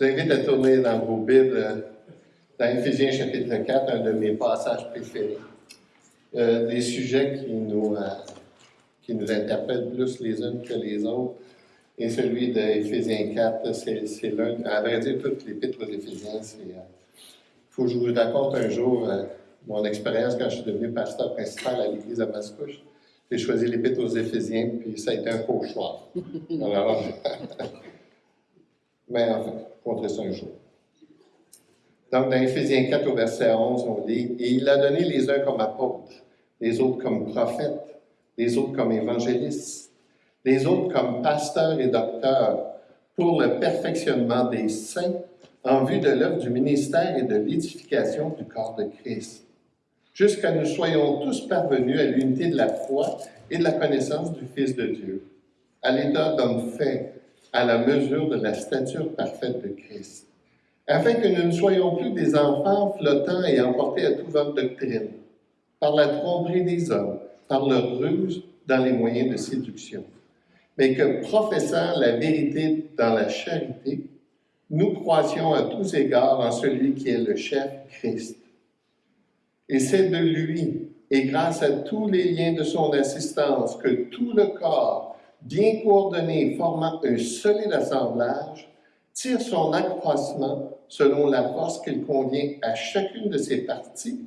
Je vous invite à tourner dans vos Bibles, euh, dans Éphésiens chapitre 4, un de mes passages préférés. Euh, des sujets qui nous, euh, qui nous interpellent plus les uns que les autres. Et celui d'Éphésiens 4, c'est l'un, à vrai dire, toute l'épître aux Éphésiens, c'est. Il faut que je vous raconte un jour mon expérience quand je suis devenu pasteur principal à l'église de Mascouche. J'ai choisi l'épître aux Éphésiens, puis ça a été un cauchemar. Alors, mais enfin, contre ça un jour. Donc, dans Éphésiens 4 au verset 11, on dit Et il a donné les uns comme apôtres, les autres comme prophètes, les autres comme évangélistes, les autres comme pasteurs et docteurs, pour le perfectionnement des saints, en vue de l'œuvre du ministère et de l'édification du corps de Christ, jusqu'à nous soyons tous parvenus à l'unité de la foi et de la connaissance du Fils de Dieu, à l'état d'homme fait, à la mesure de la stature parfaite de Christ, afin que nous ne soyons plus des enfants flottants et emportés à toute votre doctrine, par la tromperie des hommes, par leur ruse dans les moyens de séduction, mais que, professant la vérité dans la charité, nous croissions à tous égards en celui qui est le chef Christ. Et c'est de lui, et grâce à tous les liens de son assistance, que tout le corps, bien coordonné, formant un solide assemblage, tire son accroissement selon la force qu'il convient à chacune de ses parties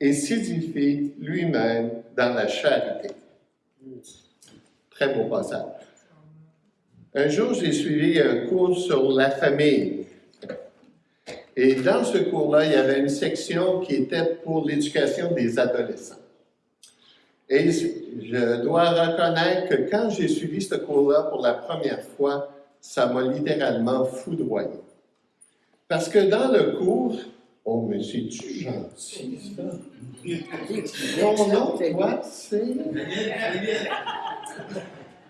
et s'édifie lui-même dans la charité. Très beau passage. Un jour, j'ai suivi un cours sur la famille. Et dans ce cours-là, il y avait une section qui était pour l'éducation des adolescents. Et je dois reconnaître que quand j'ai suivi ce cours-là pour la première fois, ça m'a littéralement foudroyé. Parce que dans le cours, oh, mais c'est-tu gentil, ça? Mon nom, toi, c'est...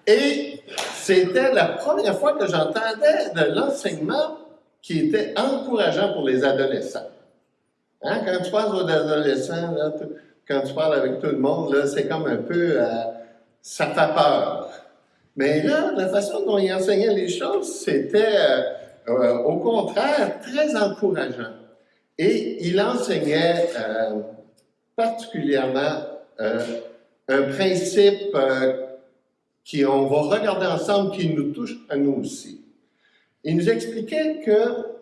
Et c'était la première fois que j'entendais de l'enseignement qui était encourageant pour les adolescents. Hein? Quand tu parles aux adolescents, là, quand tu parles avec tout le monde, c'est comme un peu, euh, ça fait peur. Mais là, la façon dont il enseignait les choses, c'était euh, euh, au contraire très encourageant. Et il enseignait particulièrement un principe qui, on va regarder ensemble, qui nous touche à nous aussi. Il nous expliquait que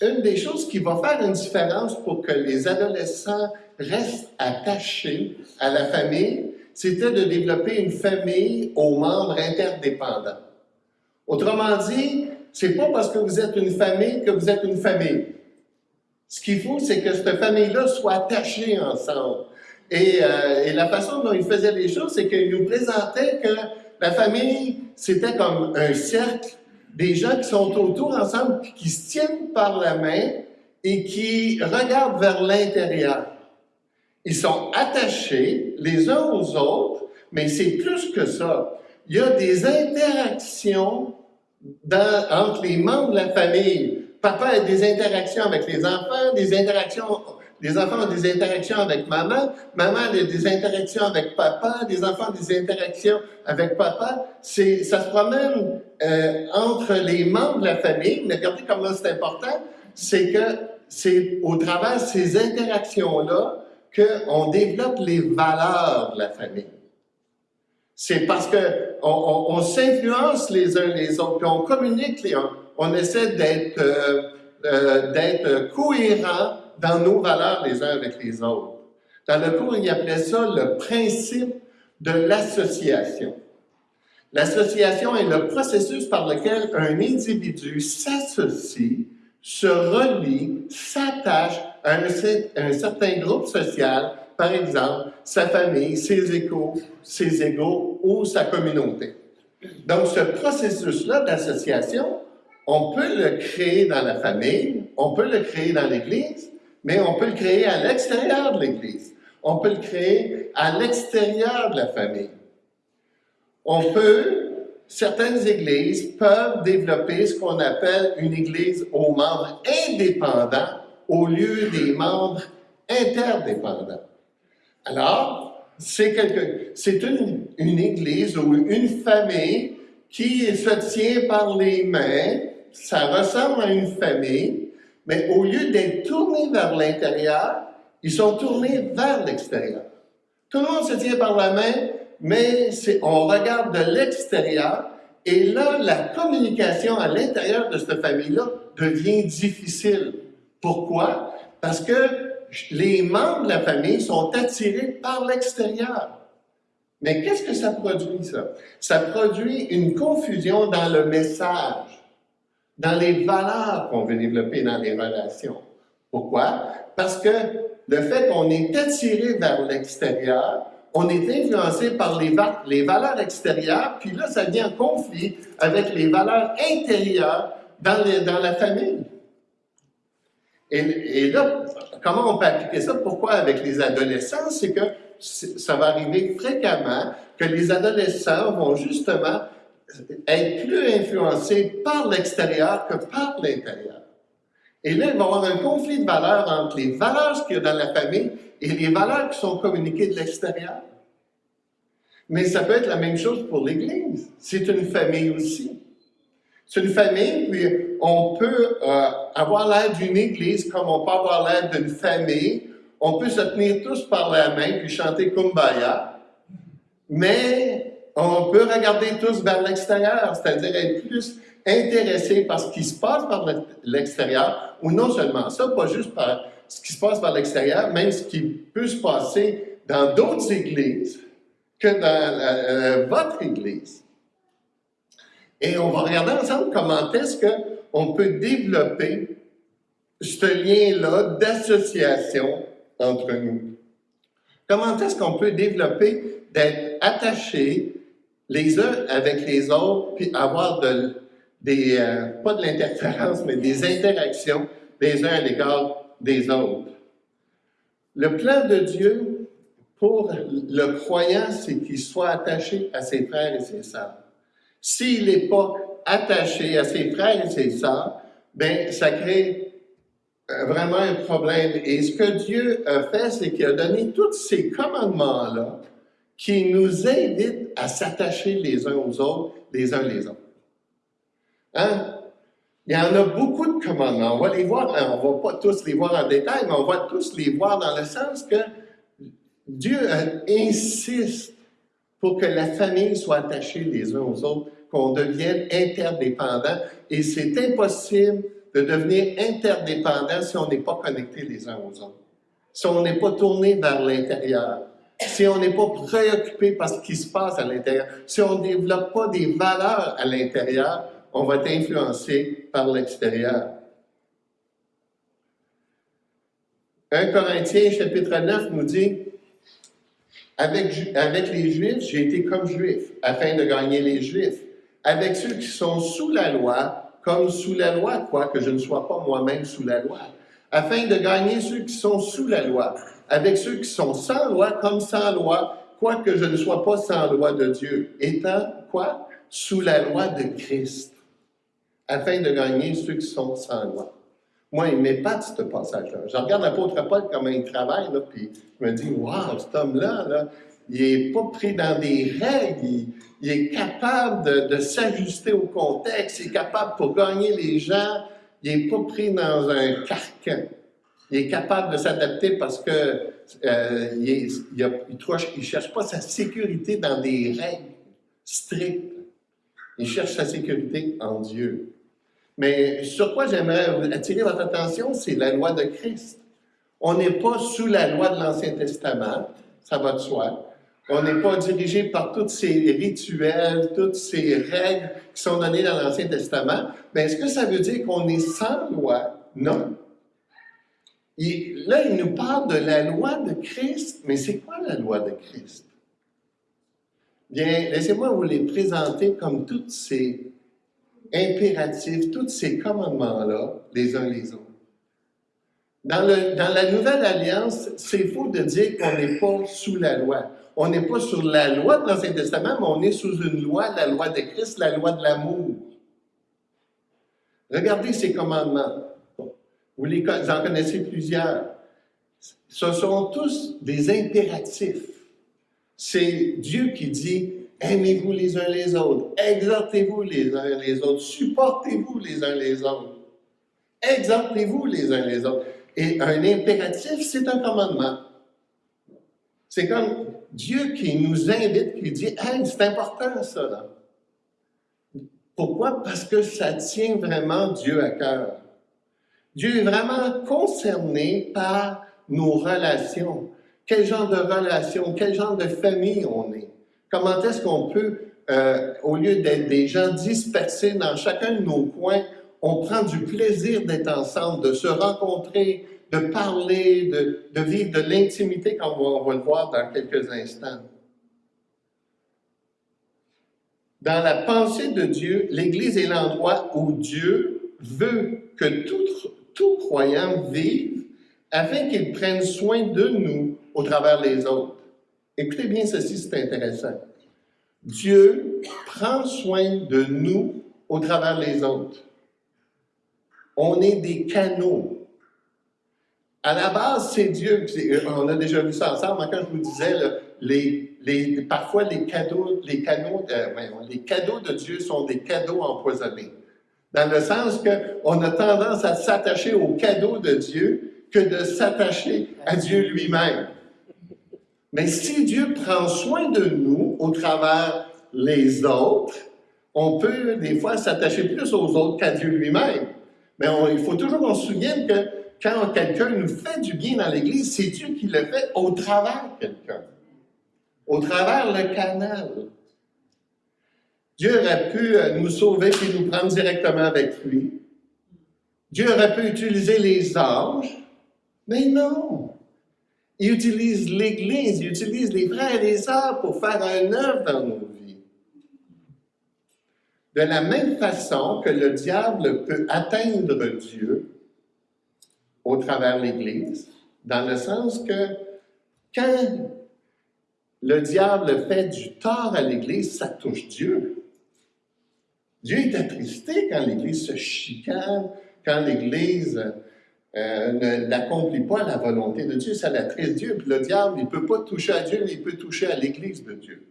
une des choses qui va faire une différence pour que les adolescents restent attachés à la famille, c'était de développer une famille aux membres interdépendants. Autrement dit, c'est pas parce que vous êtes une famille que vous êtes une famille. Ce qu'il faut, c'est que cette famille-là soit attachée ensemble. Et, euh, et, la façon dont il faisait les choses, c'est qu'il nous présentait que la famille, c'était comme un cercle, des gens qui sont autour ensemble, qui se tiennent par la main et qui regardent vers l'intérieur. Ils sont attachés les uns aux autres, mais c'est plus que ça. Il y a des interactions entre les membres de la famille. Papa a des interactions avec les enfants, des interactions, les enfants ont des interactions avec maman, maman a des interactions avec papa, les enfants ont des interactions avec papa. C'est, ça se promène euh, entre les membres de la famille, mais regardez comment c'est important, c'est que c'est au travers de ces interactions-là qu'on développe les valeurs de la famille. C'est parce qu'on on, s'influence les uns les autres, puis on communique, les, on, on essaie d'être euh, euh, cohérent dans nos valeurs les uns avec les autres. Dans le cours, il appelait ça le principe de l'association. L'association est le processus par lequel un individu s'associe, se relie, s'attache à un, certain groupe social, par exemple sa famille, ses échos, ses égaux ou sa communauté. Donc, ce processus-là d'association, on peut le créer dans la famille, on peut le créer dans l'Église, mais on peut le créer à l'extérieur de l'Église. On peut le créer à l'extérieur de la famille. On peut, certaines églises peuvent développer ce qu'on appelle une église aux membres indépendants au lieu des membres interdépendants. Alors, c'est une, une église ou une famille qui se tient par les mains ça ressemble à une famille, mais au lieu d'être tournés vers l'intérieur, ils sont tournés vers l'extérieur. Tout le monde se tient par la main, mais on regarde de l'extérieur, et là, la communication à l'intérieur de cette famille-là devient difficile. Pourquoi? Parce que les membres de la famille sont attirés par l'extérieur. Mais qu'est-ce que ça produit, ça? Ça produit une confusion dans le message, dans les valeurs qu'on veut développer dans les relations. Pourquoi? Parce que le fait qu'on est attiré vers l'extérieur, on est influencé par les, valeurs extérieures, puis là, ça vient en conflit avec les valeurs intérieures dans, la famille. Et, là, comment on peut appliquer ça? Pourquoi avec les adolescents? C'est que ça va arriver fréquemment que les adolescents vont justement être plus influencés par l'extérieur que par l'intérieur. Et là, il va y avoir un conflit de valeurs entre les valeurs qu'il y a dans la famille et les valeurs qui sont communiquées de l'extérieur. Mais ça peut être la même chose pour l'Église. C'est une famille aussi. C'est une famille, puis on peut euh, avoir l'air d'une Église comme on peut avoir l'air d'une famille. On peut se tenir tous par la main puis chanter Kumbaya, mais on peut regarder tous vers l'extérieur, c'est-à-dire être plus intéressé par ce qui se passe par l'extérieur, ou non seulement ça, pas juste par ce qui se passe par l'extérieur, même ce qui peut se passer dans d'autres églises que dans euh, votre église. Et on va regarder ensemble comment est-ce qu'on peut développer ce lien-là d'association entre nous. Comment est-ce qu'on peut développer d'être attachés les uns avec les autres, puis avoir de, des, euh, pas de l'interférence, mais des interactions des uns à l'égard des autres. Le plan de Dieu pour le croyant, c'est qu'il soit attaché à ses frères et ses sœurs. S'il n'est pas attaché à ses frères et ses sœurs, ben ça crée euh, vraiment un problème. Et ce que Dieu a fait, c'est qu'il a donné tous ces commandements-là qui nous invitent à s'attacher les uns aux autres, les uns les autres. Hein? Il y en a beaucoup de commandements. On va les voir, hein, on ne va pas tous les voir en détail, mais on va tous les voir dans le sens que Dieu insiste pour que la famille soit attachée les uns aux autres, qu'on devienne interdépendants. Et c'est impossible de devenir interdépendant si on n'est pas connecté les uns aux autres, si on n'est pas tourné vers l'intérieur, si on n'est pas préoccupé par ce qui se passe à l'intérieur, si on ne développe pas des valeurs à l'intérieur, on va être influencé par l'extérieur. 1 Corinthiens chapitre 9 nous dit, avec, les Juifs, j'ai été comme Juif, afin de gagner les Juifs. Avec ceux qui sont sous la loi, comme sous la loi, quoique je ne sois pas moi-même sous la loi, afin de gagner ceux qui sont sous la loi. Avec ceux qui sont sans loi, comme sans loi, quoique je ne sois pas sans loi de Dieu, étant quoi? Sous la loi de Christ afin de gagner ceux qui sont sans loi. Moi, il m'épate ce passage-là. Je regarde l'apôtre Paul comment il travaille, là, puis je me dis, waouh, cet homme-là, là, il n'est pas pris dans des règles, il, est capable de, s'ajuster au contexte, il est capable pour gagner les gens, il n'est pas pris dans un carcan. Il est capable de s'adapter parce que euh, il ne cherche pas sa sécurité dans des règles strictes. Il cherche sa sécurité en Dieu. Mais sur quoi j'aimerais attirer votre attention, c'est la loi de Christ. On n'est pas sous la loi de l'Ancien Testament, ça va de soi. On n'est pas dirigé par tous ces rituels, toutes ces règles qui sont données dans l'Ancien Testament. Mais est-ce que ça veut dire qu'on est sans loi? Non. là, il nous parle de la loi de Christ, mais c'est quoi la loi de Christ? Bien, laissez-moi vous les présenter comme toutes ces impératifs, tous ces commandements-là, les uns les autres. Dans, dans la Nouvelle Alliance, c'est faux de dire qu'on n'est pas sous la loi. On n'est pas sur la loi de l'Ancien Testament, mais on est sous une loi, la loi de Christ, la loi de l'amour. Regardez ces commandements. Vous, en connaissez plusieurs. Ce sont tous des impératifs. C'est Dieu qui dit Aimez-vous les uns les autres. Exhortez-vous les uns les autres. Supportez-vous les uns les autres. Exhortez-vous les uns les autres. Et un impératif, c'est un commandement. C'est comme Dieu qui nous invite, qui dit Hey, c'est important ça. Là. Pourquoi? Parce que ça tient vraiment Dieu à cœur. Dieu est vraiment concerné par nos relations. Quel genre de relation, quel genre de famille on est. Comment est-ce qu'on peut, euh, au lieu d'être des gens dispersés dans chacun de nos coins, on prend du plaisir d'être ensemble, de se rencontrer, de parler, de, vivre de l'intimité, comme on va le voir dans quelques instants. Dans la pensée de Dieu, l'Église est l'endroit où Dieu veut que tout, tout croyant vive afin qu'il prenne soin de nous au travers des autres. Écoutez bien ceci, c'est intéressant. Dieu prend soin de nous au travers des autres. On est des canaux. À la base, c'est Dieu. On a déjà vu ça ensemble. Quand je vous disais, parfois les cadeaux, les, canaux, euh, les cadeaux de Dieu sont des cadeaux empoisonnés. Dans le sens qu'on a tendance à s'attacher aux cadeaux de Dieu que de s'attacher à Dieu lui-même. Mais si Dieu prend soin de nous au travers les autres, on peut des fois s'attacher plus aux autres qu'à Dieu lui-même. Mais il faut toujours qu'on se souvienne que quand quelqu'un nous fait du bien dans l'Église, c'est Dieu qui le fait au travers quelqu'un, au travers le canal. Dieu aurait pu euh, nous sauver et nous prendre directement avec lui. Dieu aurait pu utiliser les anges, mais non. Il utilise l'Église, il utilise les frères et sœurs pour faire un œuvre dans nos vies. De la même façon que le diable peut atteindre Dieu au travers l'Église, dans le sens que quand le diable fait du tort à l'Église, ça touche Dieu. Dieu est attristé quand l'Église se chicane, quand l'Église euh, n'accomplit pas la volonté de Dieu, ça l'attriste Dieu. Puis le diable, il ne peut pas toucher à Dieu, mais il peut toucher à l'Église de Dieu.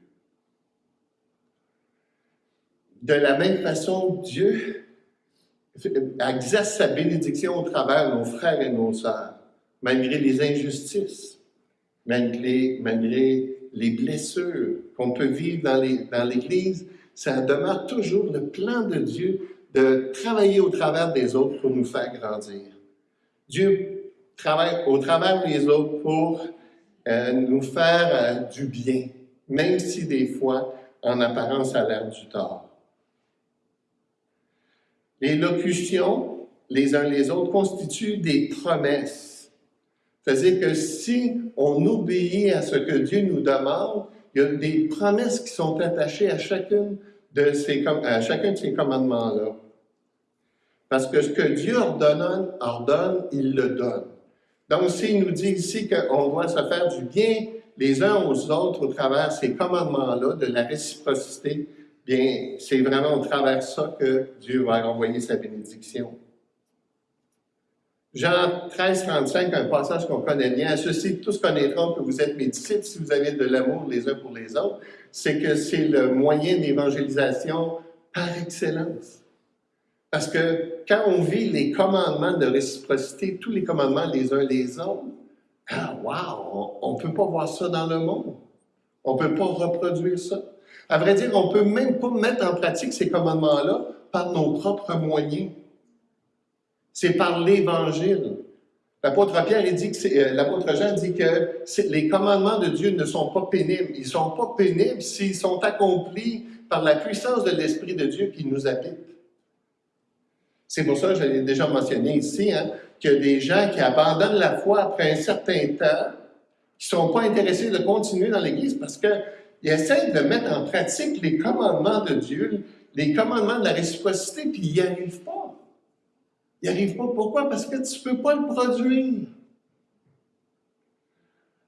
De la même façon, Dieu exerce sa bénédiction au travers nos frères et nos sœurs, malgré les injustices, malgré, malgré les blessures qu'on peut vivre dans l'Église, ça demeure toujours le plan de Dieu de travailler au travers des autres pour nous faire grandir. Dieu travaille au travers des autres pour euh, nous faire euh, du bien, même si des fois, en apparence, ça a l'air du tort. Les locutions, les uns les autres, constituent des promesses. C'est-à-dire que si on obéit à ce que Dieu nous demande, il y a des promesses qui sont attachées à, chacune de ces, à chacun de ces commandements-là. Parce que ce que Dieu ordonne, ordonne, il le donne. Donc, s'il nous dit ici qu'on doit se faire du bien les uns aux autres au travers ces commandements-là, de la réciprocité, bien, c'est vraiment au travers ça que Dieu va envoyer sa bénédiction. Jean 13, 35, un passage qu'on connaît bien. À ceci, tous connaîtront que vous êtes mes disciples si vous avez de l'amour les uns pour les autres. C'est que c'est le moyen d'évangélisation par excellence. Parce que quand on vit les commandements de réciprocité, tous les commandements les uns les autres, ah, wow, on ne peut pas voir ça dans le monde. On ne peut pas reproduire ça. À vrai dire, on ne peut même pas mettre en pratique ces commandements-là par nos propres moyens. C'est par l'Évangile. L'apôtre Pierre dit que euh, l'apôtre Jean dit que les commandements de Dieu ne sont pas pénibles. Ils ne sont pas pénibles s'ils sont accomplis par la puissance de l'Esprit de Dieu qui nous habite. C'est pour ça, je l'ai déjà mentionné ici, hein, a des gens qui abandonnent la foi après un certain temps, qui ne sont pas intéressés de continuer dans l'Église parce qu'ils essaient de mettre en pratique les commandements de Dieu, les commandements de la réciprocité, puis ils n'y arrivent pas. Ils n'y arrivent pas. Pourquoi? Parce que tu ne peux pas le produire.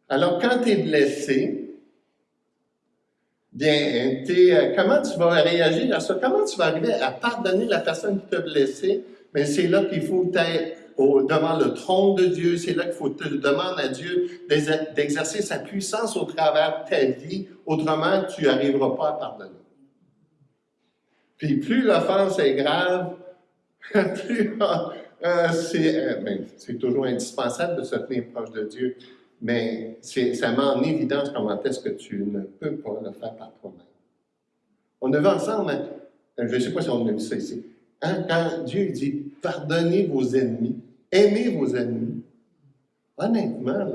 Alors, quand tu es blessé, Bien, euh, comment tu vas réagir à ça? Comment tu vas arriver à pardonner la personne qui t'a blessé? Mais c'est là qu'il faut être devant le trône de Dieu, c'est là qu'il faut te demander à Dieu d'exercer sa puissance au travers de ta vie, autrement tu n'arriveras pas à pardonner. Puis plus l'offense est grave, plus euh, euh, ben, c'est toujours indispensable de se tenir proche de Dieu, mais ça met en évidence comment est-ce que tu ne peux pas le faire par toi-même. On a vu ensemble, je ne sais pas si on a vu ça ici, hein, quand Dieu dit pardonnez vos ennemis, aimez vos ennemis. Honnêtement,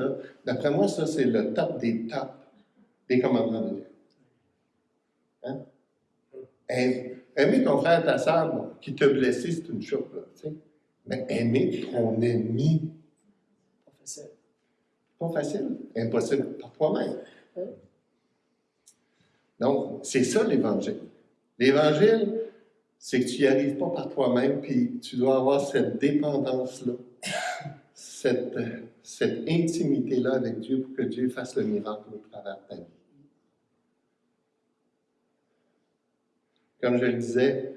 d'après moi, ça c'est le top des tops des commandements de Dieu. Hein? Aimer ton frère, ta soeur, qui t'a blessé, c'est une chose, là, mais aimer ton ennemi, pas facile. Pas facile, impossible par toi-même. Donc, c'est ça l'Évangile. L'Évangile, c'est que tu n'y arrives pas par toi-même, puis tu dois avoir cette dépendance-là, cette, cette intimité-là avec Dieu pour que Dieu fasse le miracle au travers de ta vie. Comme je le disais,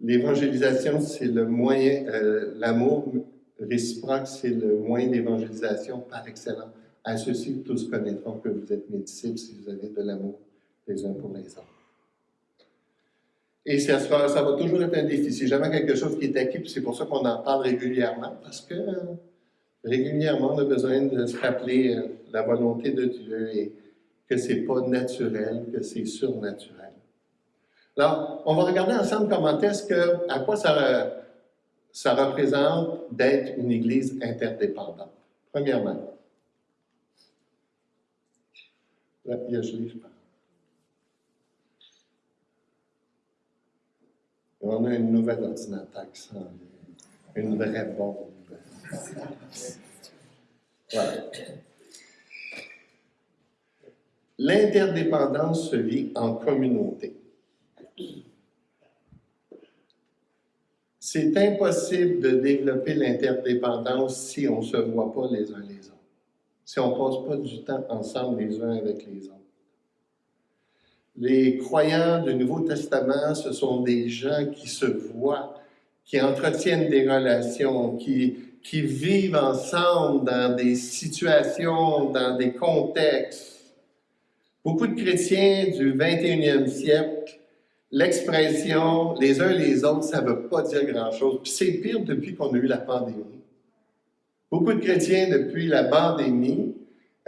l'évangélisation, c'est le moyen, euh, l'amour réciproque, c'est le moyen d'évangélisation par excellence. À ceci, tous connaîtront que vous êtes mes disciples si vous avez de l'amour les uns pour les autres. Et ça, ça, va toujours être un défi. C'est jamais quelque chose qui est acquis, c'est pour ça qu'on en parle régulièrement, parce que régulièrement, on a besoin de se rappeler euh, la volonté de Dieu et que ce n'est pas naturel, que c'est surnaturel. Alors, on va regarder ensemble comment est-ce que, à quoi ça, représente d'être une Église interdépendante. Premièrement, la piègerie, je pense. on a une nouvelle ordinateur qui s'en Une vraie bombe. Voilà. L'interdépendance se vit en communauté. C'est impossible de développer l'interdépendance si on ne se voit pas les uns les autres, si on ne passe pas du temps ensemble les uns avec les autres. Les croyants du Nouveau Testament, ce sont des gens qui se voient, qui entretiennent des relations, qui, vivent ensemble dans des situations, dans des contextes. Beaucoup de chrétiens du 21e siècle l'expression les uns les autres, ça ne veut pas dire grand-chose. Puis c'est pire depuis qu'on a eu la pandémie. Beaucoup de chrétiens, depuis la pandémie,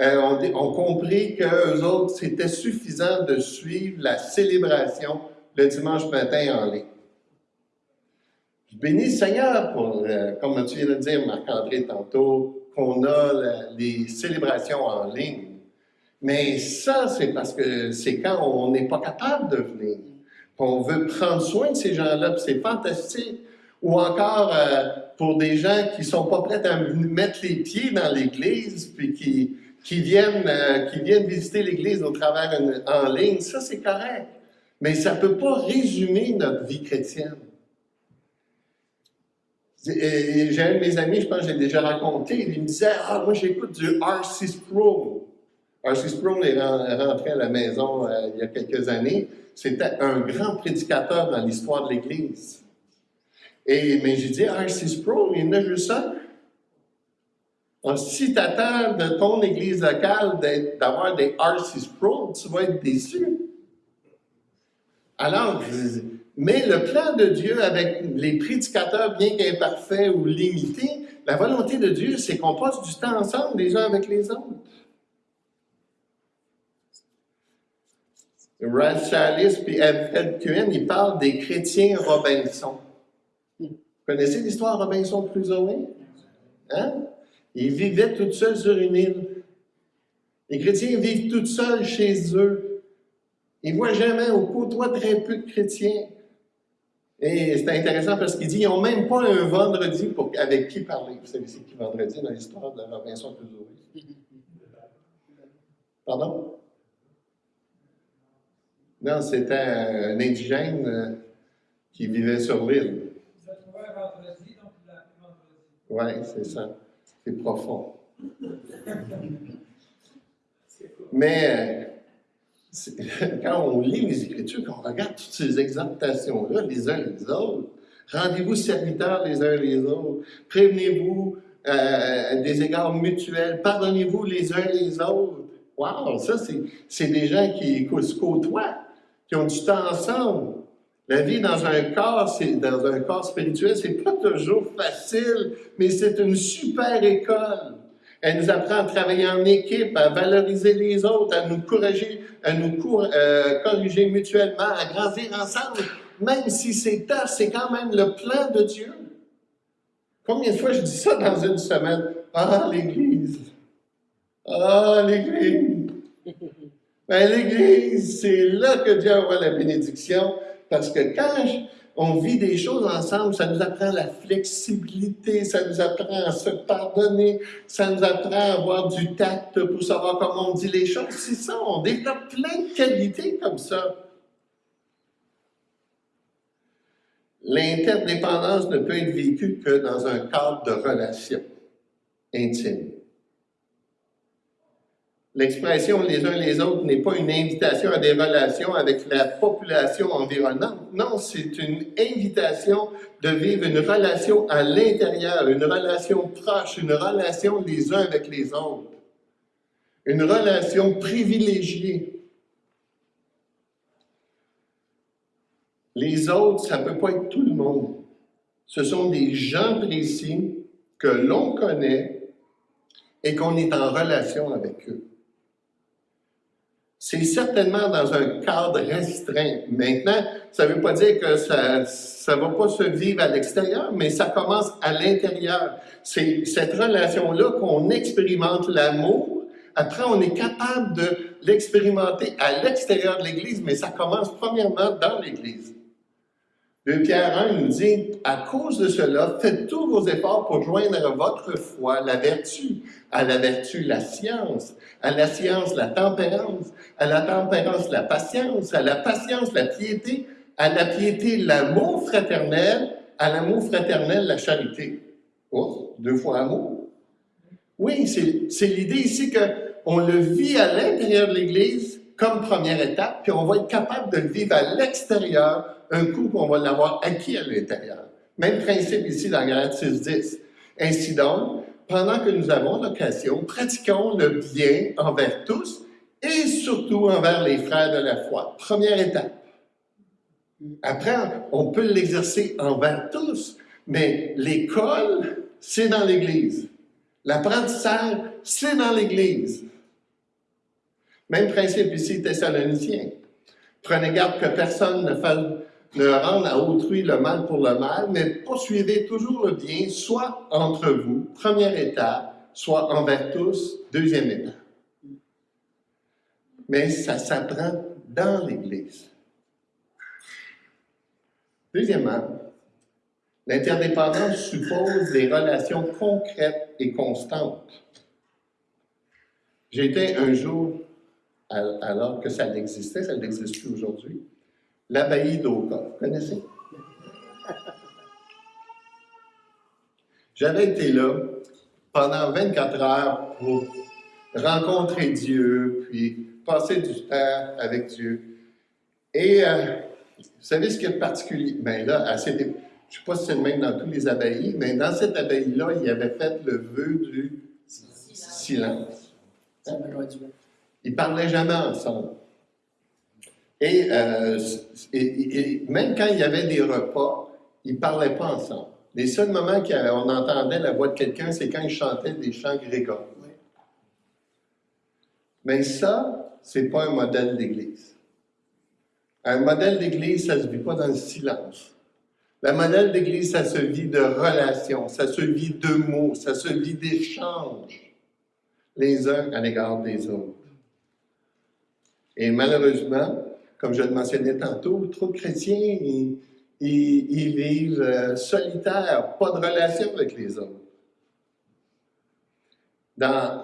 euh, ont, compris qu'eux autres, c'était suffisant de suivre la célébration le dimanche matin en ligne. Je bénis le Seigneur pour, euh, comme tu viens de dire, Marc-André, tantôt, qu'on a les célébrations en ligne. Mais ça, c'est parce que c'est quand on n'est pas capable de venir. On veut prendre soin de ces gens-là, c'est fantastique. Ou encore euh, pour des gens qui ne sont pas prêts à mettre les pieds dans l'Église, puis qui, qui, viennent, euh, qui viennent visiter l'Église au travers en ligne, ça c'est correct. Mais ça ne peut pas résumer notre vie chrétienne. J'ai un de mes amis, je pense que j'ai déjà raconté, il me disait Ah, moi j'écoute du R.C. Sproul. R.C. Sproul est rentré à la maison euh, il y a quelques années. C'était un grand prédicateur dans l'histoire de l'Église. Et, mais j'ai dit, R.C. Sproul, il n'a juste ça. si tu de ton église locale d'avoir des R.C. Sproul, tu vas être déçu. Alors, mais le plan de Dieu avec les prédicateurs bien qu'imparfaits ou limités, la volonté de Dieu, c'est qu'on passe du temps ensemble les uns avec les autres. Ralph puis Fred Cuen, ils parlent des chrétiens Robinson. Vous connaissez l'histoire Robinson Crusoe? Hein? Ils vivaient tout seuls sur une île. Les chrétiens vivent tout seuls chez eux. Ils ne voient jamais, au côtoient très peu de chrétiens. Et c'est intéressant parce qu'il dit qu'ils n'ont même pas un vendredi pour, avec qui parler. Vous savez, c'est qui vendredi dans l'histoire de Robinson Crusoe? Pardon? Non, c'était un indigène euh, qui vivait sur l'île. Vous avez trouvé un vendredi, donc vendredi. Oui, c'est ça. C'est profond. Mais euh, quand on lit les Écritures, quand on regarde toutes ces exhortations-là, les uns les autres, rendez-vous serviteurs les uns les autres, prévenez-vous euh, des égards mutuels, pardonnez-vous les uns les autres. Wow, ça, c'est des gens qui se côtoient, qui ont du temps ensemble. La vie dans un corps, dans un corps spirituel, c'est pas toujours facile, mais c'est une super école. Elle nous apprend à travailler en équipe, à valoriser les autres, à nous corriger, à nous euh, corriger mutuellement, à grandir ensemble. Même si c'est tard, c'est quand même le plan de Dieu. Combien de fois je dis ça dans une semaine? Ah, l'Église! Ah, l'Église! Ben, l'Église, c'est là que Dieu envoie la bénédiction, parce que quand on vit des choses ensemble, ça nous apprend la flexibilité, ça nous apprend à se pardonner, ça nous apprend à avoir du tact pour savoir comment on dit les choses. C'est ça, on développe plein de qualités comme ça. L'interdépendance ne peut être vécue que dans un cadre de relation intime. L'expression les uns les autres n'est pas une invitation à des relations avec la population environnante. Non, c'est une invitation de vivre une relation à l'intérieur, une relation proche, une relation les uns avec les autres. Une relation privilégiée. Les autres, ça ne peut pas être tout le monde. Ce sont des gens précis que l'on connaît et qu'on est en relation avec eux c'est certainement dans un cadre restreint. Maintenant, ça ne veut pas dire que ça ne va pas se vivre à l'extérieur, mais ça commence à l'intérieur. C'est cette relation-là qu'on expérimente l'amour. Après, on est capable de l'expérimenter à l'extérieur de l'Église, mais ça commence premièrement dans l'Église. Le Pierre 1 nous dit, à cause de cela, faites tous vos efforts pour joindre votre foi la vertu, à la vertu la science, à la science la tempérance, à la tempérance la patience, à la patience la piété, à la piété l'amour fraternel, à l'amour fraternel la charité. Oh, deux fois amour. Oui, c'est l'idée ici qu'on le vit à l'intérieur de l'Église comme première étape, puis on va être capable de le vivre à l'extérieur un coup qu'on va l'avoir acquis à l'intérieur. Même principe ici dans Galate 6.10. Ainsi donc, pendant que nous avons l'occasion, pratiquons le bien envers tous et surtout envers les frères de la foi. Première étape. Après, on peut l'exercer envers tous, mais l'école, c'est dans l'Église. L'apprentissage, c'est dans l'Église. Même principe ici, Thessaloniciens. Prenez garde que personne ne fasse ne rendre à autrui le mal pour le mal, mais poursuivez toujours le bien, soit entre vous, première étape, soit envers tous, deuxième étape. Mais ça s'apprend dans l'Église. Deuxièmement, l'interdépendance suppose des relations concrètes et constantes. J'étais un jour, alors que ça existait, ça n'existe plus aujourd'hui, l'abbaye d'Oka. Vous connaissez? J'avais été là pendant 24 heures pour rencontrer Dieu, puis passer du temps avec Dieu. Et euh, vous savez ce qui est particulier? Bien là, à cette, je ne sais pas si c'est le même dans tous les abbayes, mais dans cette abbaye-là, il avait fait le vœu du silence. Hein? Ils ne parlaient jamais ensemble. Euh, et, même quand il y avait des repas, ils ne parlaient pas ensemble. Les seuls moments qu'on entendait la voix de quelqu'un, c'est quand ils chantaient des chants grégoriens. Mais ça, ce n'est pas un modèle d'Église. Un modèle d'Église, ça ne se vit pas dans le silence. Le modèle d'Église, ça se vit de relations, ça se vit de mots, ça se vit d'échanges les uns à l'égard des autres. Et malheureusement, comme je le mentionnais tantôt, trop de chrétiens, ils, vivent euh, solitaires, pas de relation avec les autres. Dans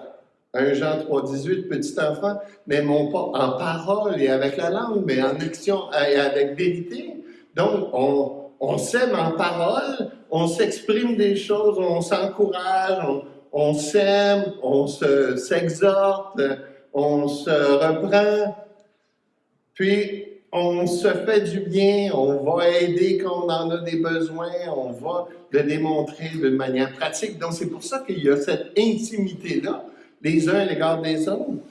1 Jean 3, 18, petit enfant, n'aimons pas en parole et avec la langue, mais en action et avec vérité. Donc, on, on s'aime en parole, on s'exprime des choses, on s'encourage, on, on s'aime, on s'exhorte, on se reprend. Puis, on se fait du bien, on va aider quand on en a des besoins, on va le démontrer d'une manière pratique. Donc, c'est pour ça qu'il y a cette intimité-là, les uns à l'égard des autres.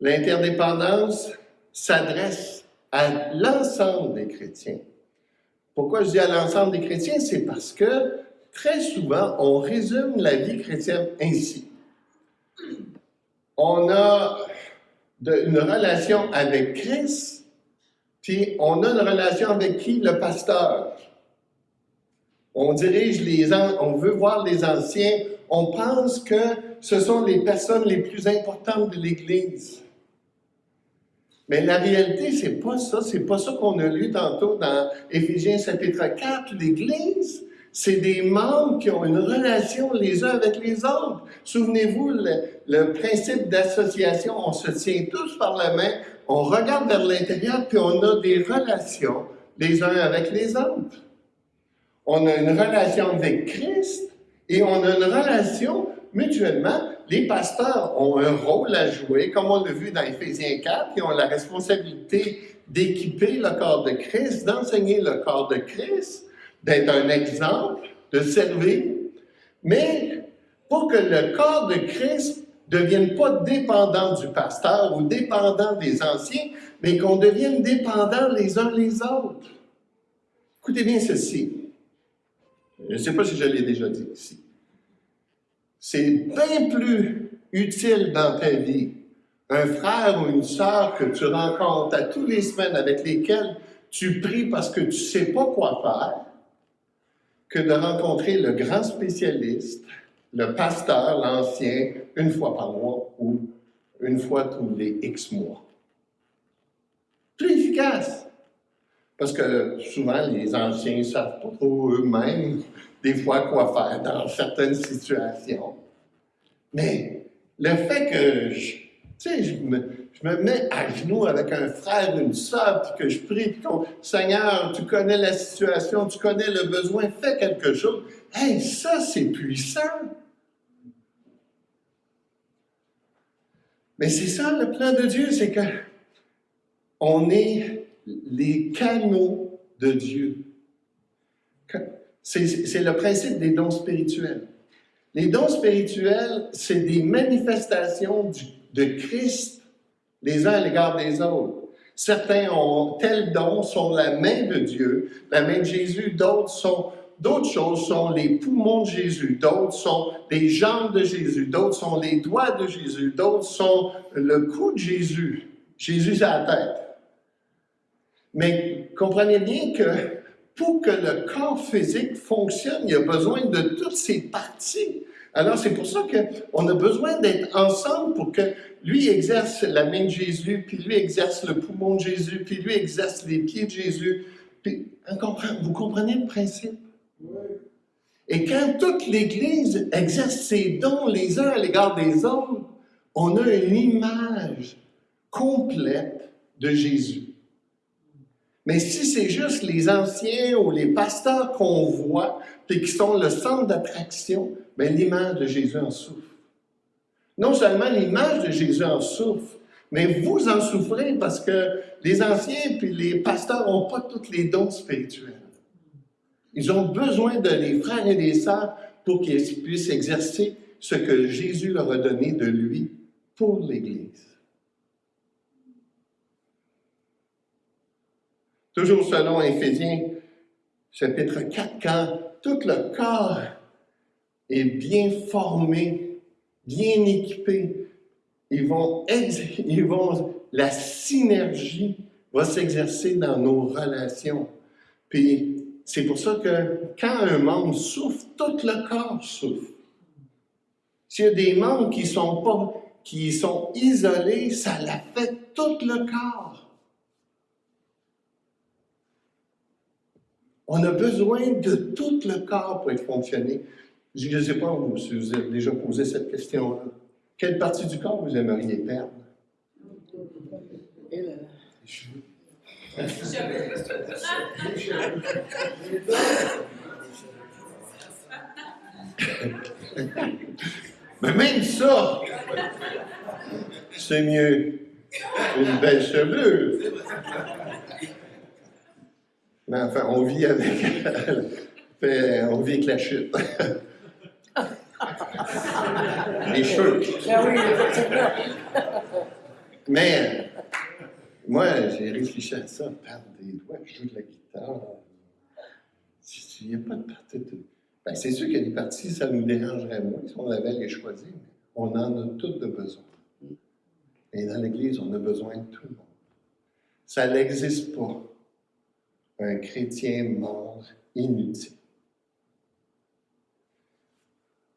L'interdépendance s'adresse à l'ensemble des chrétiens. Pourquoi je dis à l'ensemble des chrétiens? C'est parce que très souvent, on résume la vie chrétienne ainsi. On a une relation avec Christ, puis on a une relation avec qui? Le pasteur. On dirige les on veut voir les anciens, on pense que ce sont les personnes les plus importantes de l'Église. Mais la réalité, c'est pas ça. C'est pas ça qu'on a lu tantôt dans Éphésiens chapitre 4. L'Église, c'est des membres qui ont une relation les uns avec les autres. Souvenez-vous, le, principe d'association, on se tient tous par la main, on regarde vers l'intérieur, puis on a des relations les uns avec les autres. On a une relation avec Christ et on a une relation mutuellement les pasteurs ont un rôle à jouer, comme on l'a vu dans Éphésiens 4, ils ont la responsabilité d'équiper le corps de Christ, d'enseigner le corps de Christ, d'être un exemple, de servir. Mais pour que le corps de Christ ne devienne pas dépendant du pasteur ou dépendant des anciens, mais qu'on devienne dépendant les uns les autres. Écoutez bien ceci. Je ne sais pas si je l'ai déjà dit ici c'est bien plus utile dans ta vie un frère ou une sœur que tu rencontres à tous les semaines avec lesquels tu pries parce que tu ne sais pas quoi faire, que de rencontrer le grand spécialiste, le pasteur, l'ancien, une fois par mois ou une fois tous les X mois. Plus efficace. Parce que souvent, les anciens ne savent pas trop eux-mêmes des fois quoi faire dans certaines situations. Mais le fait que je, je me, je me, mets à genoux avec un frère, une soeur, puis que je prie, puis qu'on, Seigneur, tu connais la situation, tu connais le besoin, fais quelque chose. Hey, ça, c'est puissant. Mais c'est ça le plan de Dieu, c'est que on est les canaux de Dieu. C'est le principe des dons spirituels. Les dons spirituels, c'est des manifestations de Christ les uns à l'égard des autres. Certains ont tels dons, sont la main de Dieu, la main de Jésus, d'autres sont D'autres choses sont les poumons de Jésus, d'autres sont les jambes de Jésus, d'autres sont les doigts de Jésus, d'autres sont le cou de Jésus. Jésus à la tête. Mais comprenez bien que pour que le corps physique fonctionne, il y a besoin de toutes ces parties. Alors, c'est pour ça qu'on a besoin d'être ensemble pour que lui exerce la main de Jésus, puis lui exerce le poumon de Jésus, puis lui exerce les pieds de Jésus. Puis, vous comprenez le principe? Et quand toute l'Église exerce ses dons les uns à l'égard des autres, on a une image complète de Jésus. Mais si c'est juste les anciens ou les pasteurs qu'on voit, puis qui sont le centre d'attraction, bien, l'image de Jésus en souffre. Non seulement l'image de Jésus en souffre, mais vous en souffrez parce que les anciens puis les pasteurs n'ont pas tous les dons spirituels. Ils ont besoin de les frères et les sœurs pour qu'ils puissent exercer ce que Jésus leur a donné de lui pour l'Église. Toujours selon Éphésiens, chapitre 4, quand tout le corps est bien formé, bien équipé, ils vont, ils vont la synergie va s'exercer dans nos relations. Puis c'est pour ça que quand un membre souffre, tout le corps souffre. S'il y a des membres qui sont pas, qui sont isolés, ça l'affecte tout le corps. On a besoin de tout le corps pour être fonctionné. Je ne sais pas si vous avez déjà posé cette question-là. Quelle partie du corps vous aimeriez perdre? Mais même ça, c'est mieux. Une belle chevelure. Mais enfin, on vit avec, on vit avec la chute. Les cheveux. Ah Mais moi, j'ai réfléchi à ça, perdre des doigts, jouer de la guitare. Il n'y a pas de partie. Ben, c'est sûr qu'il y a des parties, ça nous dérangerait moins si on avait les choisir, mais on en a toutes de besoin. Et dans l'Église, on a besoin de tout le monde. Ça n'existe pas, un chrétien mort inutile.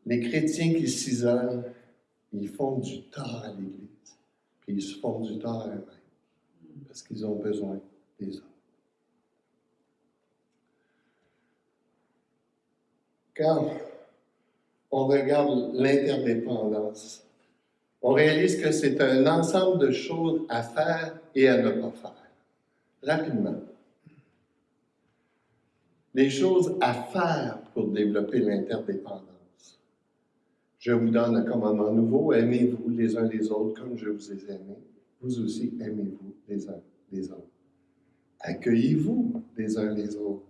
Les chrétiens qui s'isolent, ils font du tort à l'Église, puis ils se font du tort à eux-mêmes parce qu'ils ont besoin des autres. Quand on regarde l'interdépendance, on réalise que c'est un ensemble de choses à faire et à ne pas faire. Rapidement. Les choses à faire pour développer l'interdépendance. Je vous donne un commandement nouveau, aimez-vous les uns les autres comme je vous ai aimés vous aussi aimez-vous les uns les autres. Accueillez-vous les uns les autres,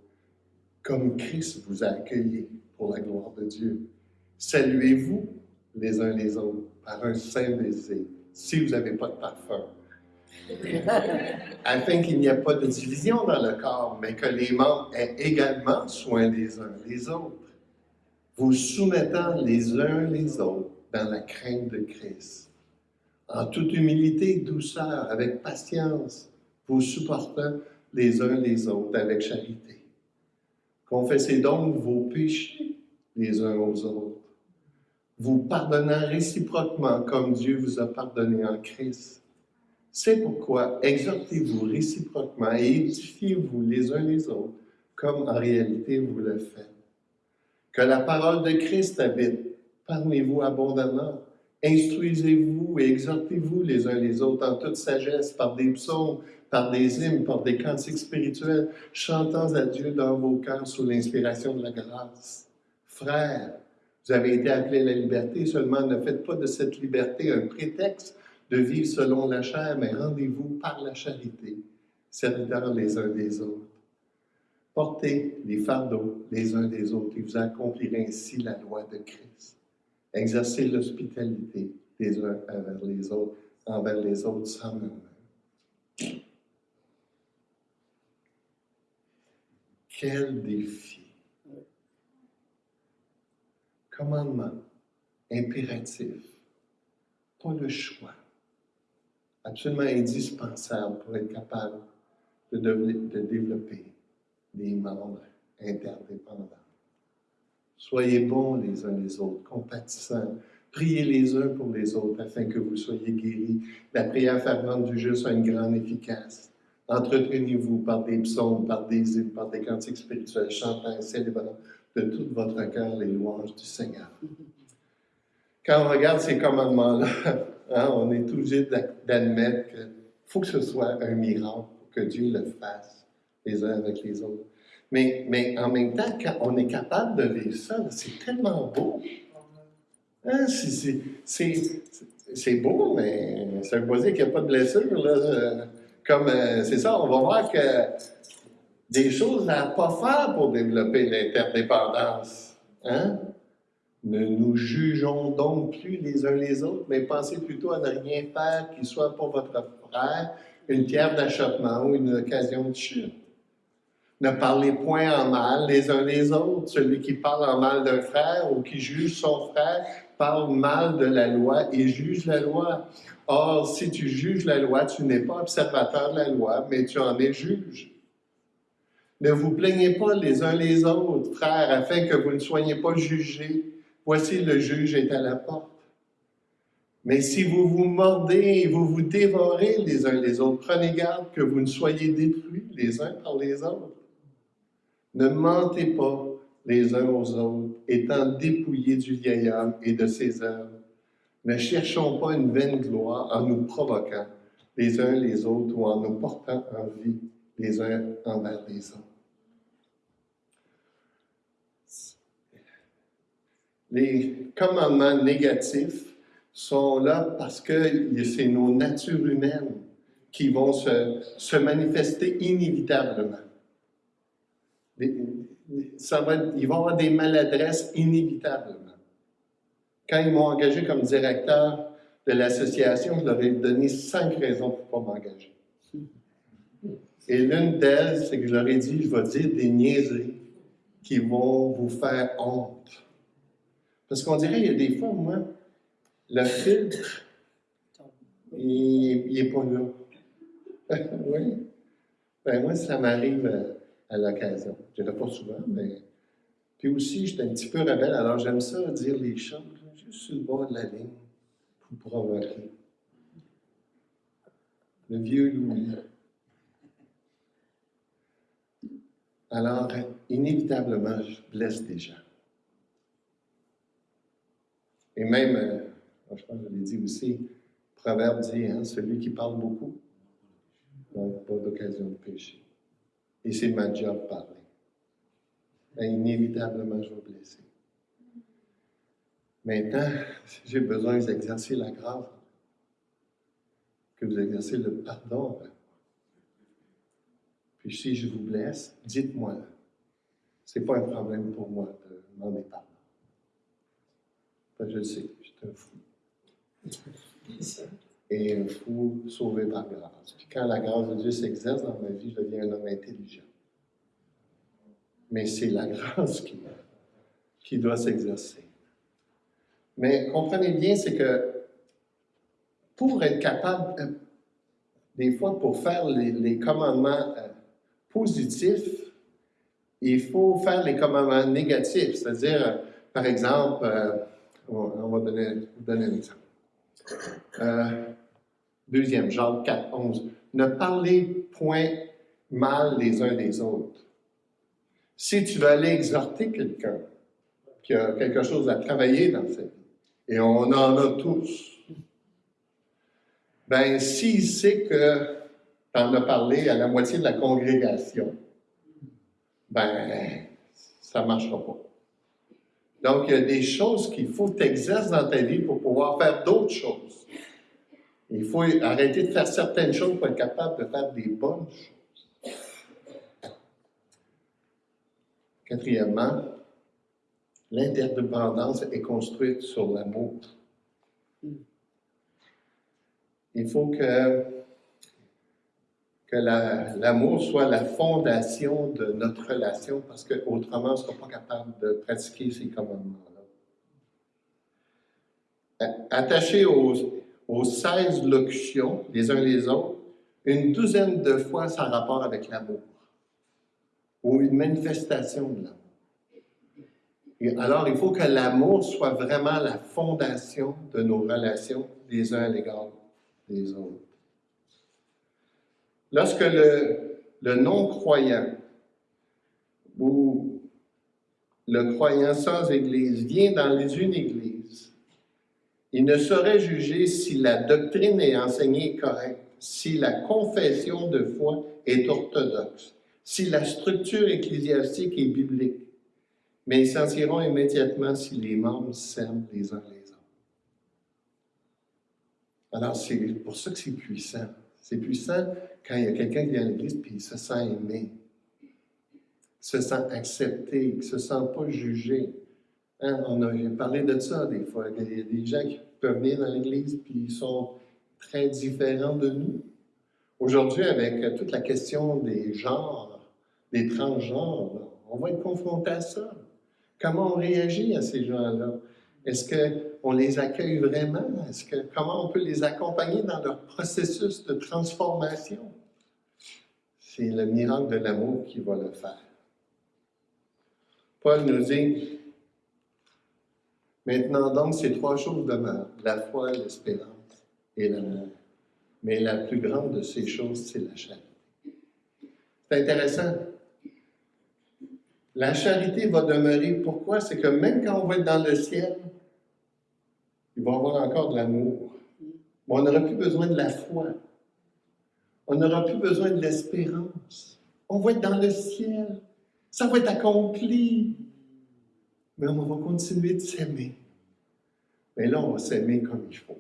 comme Christ vous a accueillis pour la gloire de Dieu. Saluez-vous les uns les autres par un saint baiser, si vous n'avez pas de parfum. Afin qu'il n'y ait pas de division dans le corps, mais que les membres aient également soin les uns les autres, vous soumettant les uns les autres dans la crainte de Christ en toute humilité, douceur, avec patience, vous supportant les uns les autres avec charité. Confessez donc vos péchés les uns aux autres, vous pardonnant réciproquement comme Dieu vous a pardonné en Christ. C'est pourquoi exhortez-vous réciproquement et édifiez-vous les uns les autres, comme en réalité vous le faites. Que la parole de Christ habite parmi vous abondamment Instruisez-vous et exhortez-vous les uns les autres en toute sagesse par des psaumes, par des hymnes, par des cantiques spirituels, chantant à Dieu dans vos cœurs sous l'inspiration de la grâce. Frères, vous avez été appelés à la liberté, seulement ne faites pas de cette liberté un prétexte de vivre selon la chair, mais rendez-vous par la charité, serviteurs les uns des autres. Portez les fardeaux les uns des autres et vous accomplirez ainsi la loi de Christ. Exercer l'hospitalité des uns envers les autres, envers les autres sans murmure. Quel défi! Commandement impératif, pas le choix, absolument indispensable pour être capable de, développer des membres interdépendants. Soyez bons les uns les autres, compatissants. Priez les uns pour les autres afin que vous soyez guéris. La prière fervente du juste a une grande efficace. Entretenez-vous par des psaumes, par des hymnes, par des cantiques spirituels, chantant célébrant de tout votre cœur les louanges du Seigneur. Quand on regarde ces commandements-là, hein, on est obligé d'admettre qu'il faut que ce soit un miracle pour que Dieu le fasse les uns avec les autres. Mais, en même temps, quand on est capable de vivre ça, c'est tellement beau. Hein, c'est beau, mais ça veut pas dire qu'il n'y a pas de blessure. Comme, euh, c'est ça, on va voir que des choses à ne pas faire pour développer l'interdépendance. Hein? Ne nous jugeons donc plus les uns les autres, mais pensez plutôt à ne rien faire qui soit pour votre frère une pierre d'achoppement ou une occasion de chute. Ne parlez point en mal les uns les autres. Celui qui parle en mal d'un frère ou qui juge son frère parle mal de la loi et juge la loi. Or, si tu juges la loi, tu n'es pas observateur de la loi, mais tu en es juge. Ne vous plaignez pas les uns les autres, frères, afin que vous ne soyez pas jugés. Voici le juge est à la porte. Mais si vous vous mordez et vous vous dévorez les uns les autres, prenez garde que vous ne soyez détruits les uns par les autres. Ne mentez pas les uns aux autres, étant dépouillés du vieil homme et de ses œuvres. Ne cherchons pas une vaine gloire en nous provoquant les uns les autres ou en nous portant en vie les uns envers les autres. Les commandements négatifs sont là parce que c'est nos natures humaines qui vont se, se manifester inévitablement ça va, ils vont avoir des maladresses inévitablement. Quand ils m'ont engagé comme directeur de l'association, je leur ai donné cinq raisons pour ne pas m'engager. Et l'une d'elles, c'est que je leur ai dit, je vais dire des niaiseries qui vont vous faire honte. Parce qu'on dirait, il y a des fois, moi, le filtre, il n'est pas là. oui. Ben, moi, ça m'arrive euh, à, l'occasion. Je ne pas souvent, mais. Puis aussi, j'étais un petit peu rebelle, alors j'aime ça dire les choses, juste sur le bord de la ligne, pour provoquer. Le vieux Louis. Alors, inévitablement, je blesse des gens. Et même, euh, je pense que je l'ai dit aussi, proverbe dit, hein, celui qui parle beaucoup n'a pas d'occasion de pécher. Et c'est ma job de parler. Ben, inévitablement, je vais blesser. Maintenant, j'ai besoin d'exercer la grâce, que vous exercez le pardon puis si je vous blesse, dites-moi. Ce n'est pas un problème pour moi de demander pardon. Je le sais, je suis un fou. Et un fou sauvé par grâce. Puis quand la grâce de Dieu s'exerce dans ma vie, je deviens un homme intelligent. Mais c'est la grâce qui, doit s'exercer. Mais comprenez bien, c'est que pour être capable, euh, des fois, pour faire les, commandements euh, positif, il faut faire les commandements négatifs. C'est-à-dire, euh, par exemple, on, va donner, donner un exemple. Euh, deuxième, Jean 4, 11. Ne parlez point mal les uns des autres. Si tu veux aller exhorter quelqu'un qui a quelque chose à travailler dans sa vie, et on en a tous, ben s'il sait que en a parlé à la moitié de la congrégation, ben, ça ne marchera pas. Donc, il y a des choses qu'il faut exercer dans ta vie pour pouvoir faire d'autres choses. Il faut arrêter de faire certaines choses pour être capable de faire des bonnes choses. Quatrièmement, l'interdépendance est construite sur l'amour. Il faut que que l'amour soit la fondation de notre relation, parce qu'autrement, on ne sera pas capable de pratiquer ces commandements-là. Attachés aux, aux 16 locutions, les uns les autres, une douzaine de fois, ça a rapport avec l'amour, ou une manifestation de l'amour. alors, il faut que l'amour soit vraiment la fondation de nos relations les uns à l'égard des autres. Lorsque le, non-croyant ou le croyant sans Église vient dans une Église, il ne saurait juger si la doctrine est enseignée correcte, si la confession de foi est orthodoxe, si la structure ecclésiastique est biblique, mais ils sentiront immédiatement si les membres s'aiment les uns les autres. Alors, c'est pour ça que c'est puissant. C'est puissant quand il y a quelqu'un qui vient à l'église et se sent aimé, se sent accepté, ne se sent pas jugé. Hein, on a parlé de ça des fois. Il y a des gens qui peuvent venir dans l'église puis ils sont très différents de nous. Aujourd'hui, avec toute la question des genres, des transgenres, on va être confronté à ça. Comment on réagit à ces gens-là? Est-ce qu'on les accueille vraiment? Comment on peut les accompagner dans leur processus de transformation? C'est le miracle de l'amour qui va le faire. Paul nous dit, maintenant donc ces trois choses demeurent, la foi, l'espérance et l'amour. Mais la plus grande de ces choses, c'est la charité. C'est intéressant. La charité va demeurer. Pourquoi? C'est que même quand on va être dans le ciel, il va y avoir encore de l'amour. on n'aura plus besoin de la foi. On n'aura plus besoin de l'espérance. On va être dans le ciel. Ça va être accompli. Mais on va continuer de s'aimer. Mais là, on va s'aimer comme il faut.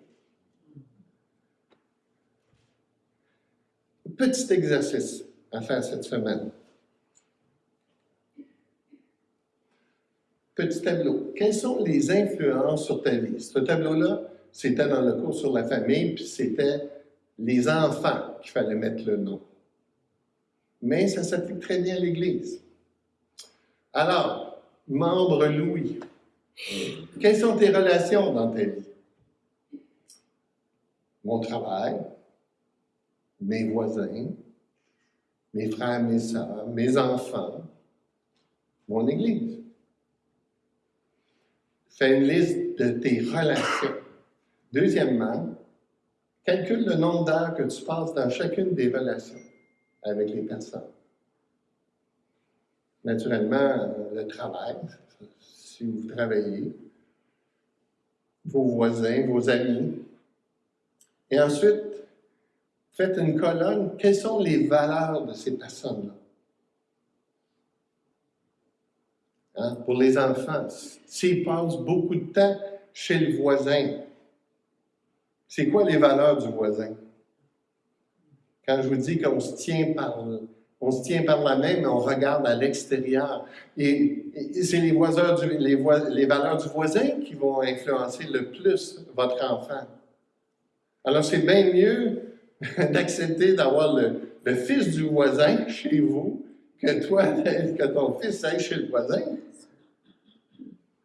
Petit exercice à faire cette semaine. Petit tableau. Quelles sont les influences sur ta vie? Ce tableau-là, c'était dans le cours sur la famille, puis c'était les enfants qu'il fallait mettre le nom. Mais ça s'applique très bien à l'Église. Alors, membre Louis, quelles sont tes relations dans ta vie? Mon travail, mes voisins, mes frères, mes sœurs, mes enfants, mon Église. Fais une liste de tes relations. Deuxièmement, calcule le nombre d'heures que tu passes dans chacune des relations avec les personnes. Naturellement, le travail, si vous travaillez, vos voisins, vos amis. Et ensuite, faites une colonne. Quelles sont les valeurs de ces personnes-là? Hein? Pour les enfants, s'ils passent beaucoup de temps chez le voisin, c'est quoi les valeurs du voisin? Quand je vous dis qu'on se tient par on se tient par la main, mais on regarde à l'extérieur. Et, c'est les, les, les valeurs du voisin qui vont influencer le plus votre enfant. Alors, c'est bien mieux d'accepter d'avoir le, le, fils du voisin chez vous que toi, que ton fils aille chez le voisin.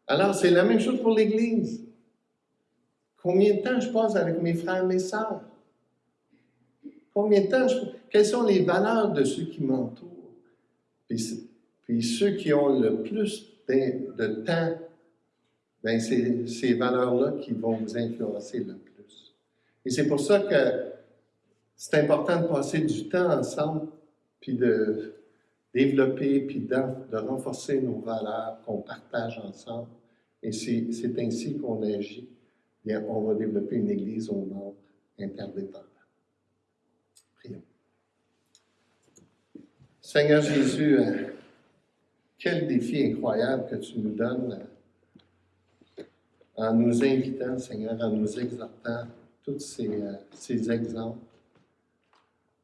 Alors, c'est la même chose pour l'Église. Combien de temps je passe avec mes frères et mes sœurs? Combien de temps je... Quelles sont les valeurs de ceux qui m'entourent? Puis, ceux qui ont le plus de, temps, ben c'est ces valeurs-là qui vont vous influencer le plus. Et c'est pour ça que c'est important de passer du temps ensemble, puis de développer, puis de, renforcer nos valeurs qu'on partage ensemble. Et c'est ainsi qu'on agit bien, on va développer une Église au monde interdépendante. Prions. Seigneur Jésus, euh, quel défi incroyable que tu nous donnes euh, en nous invitant, Seigneur, en nous exhortant tous ces, euh, ces exemples.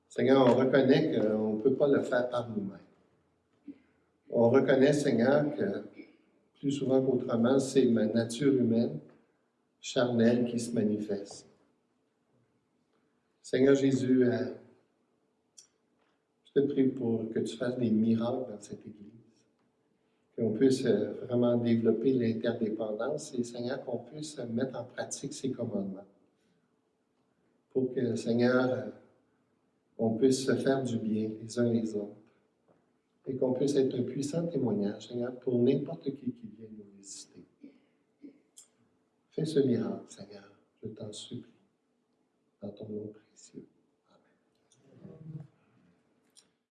Seigneur, on reconnaît qu'on ne peut pas le faire par nous-mêmes. On reconnaît, Seigneur, que plus souvent qu'autrement, c'est ma nature humaine charnel qui se manifeste. Seigneur Jésus, euh, je te prie pour que tu fasses des miracles dans cette Église, qu'on puisse euh, vraiment développer l'interdépendance et, Seigneur, qu'on puisse mettre en pratique ces commandements. Pour que, Seigneur, euh, on puisse se faire du bien les uns les autres et qu'on puisse être un puissant témoignage, Seigneur, pour n'importe qui qui vient nous visiter. Fais ce miracle, Seigneur, je t'en supplie, dans ton nom précieux.